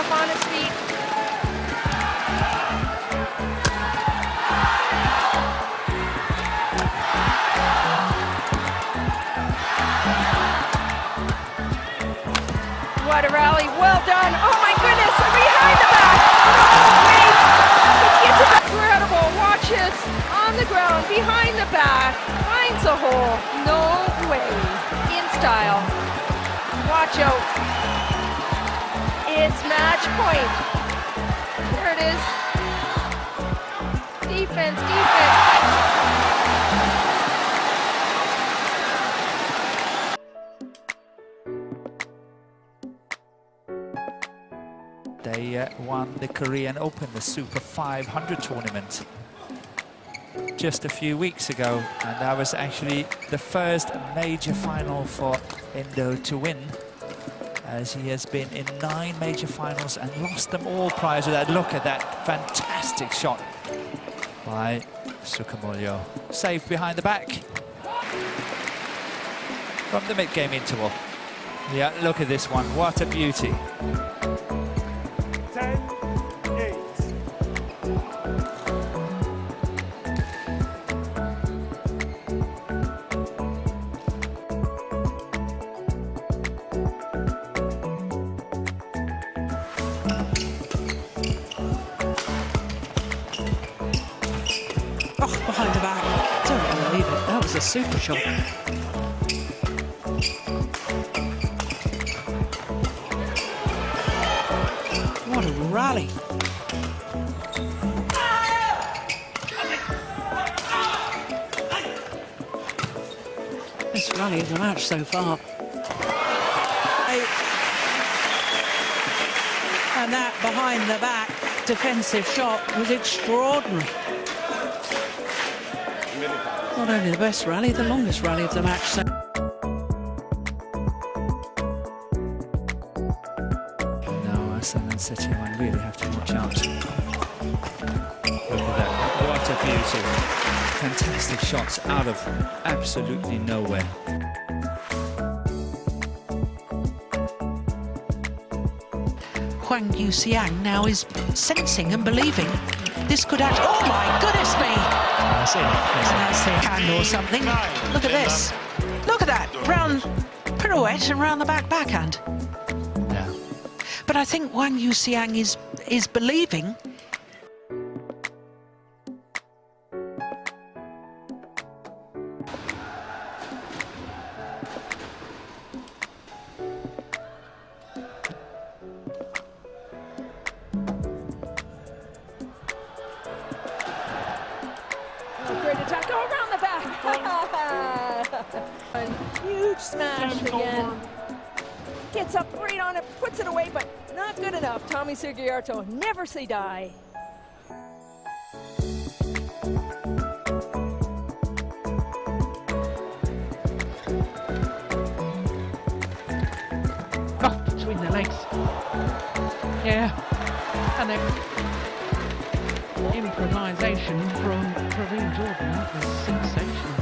up on his feet. What a rally. Well done. Oh my goodness. Behind the back. Wait. Incredible. Watch it. On the ground. Behind the back. Finds a hole. No way. In style. Watch out. It's match point. There it is. Defense, defense. They uh, won the Korean Open, the Super 500 tournament, just a few weeks ago. And that was actually the first major final for Indo to win, as he has been in nine major finals and lost them all prior to that. Look at that fantastic shot by Sukamuljo. Safe behind the back from the mid-game interval. Yeah, look at this one. What a beauty. 10, Oh, behind the back. Don't believe it. That was a super shot. What a rally. This rally of the match so far. And that behind the back defensive shot was extraordinary. Not only the best rally, the longest rally of the match. So Now, Ahsan and Setiawan really have to watch out. Look at that. What a beauty. Fantastic shots out of absolutely nowhere. Huang Yuxiang now is sensing and believing this could actually. Oh my goodness me! That's it. And that's the hand or something. Look at this. Look at that round pirouette and round the back backhand. Yeah. But I think Huang Yuxiang is is believing. Huge smash again. Gets up right on it, puts it away, but not good enough. Tommy Sugiarto, never say die. Oh, between the legs. Yeah. And then improvisation from Praveen Jordan. That was sensational.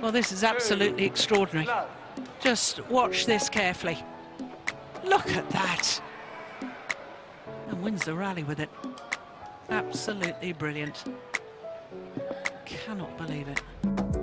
Well, this is absolutely extraordinary. Just watch this carefully. Look at that. And wins the rally with it. Absolutely brilliant. Cannot believe it.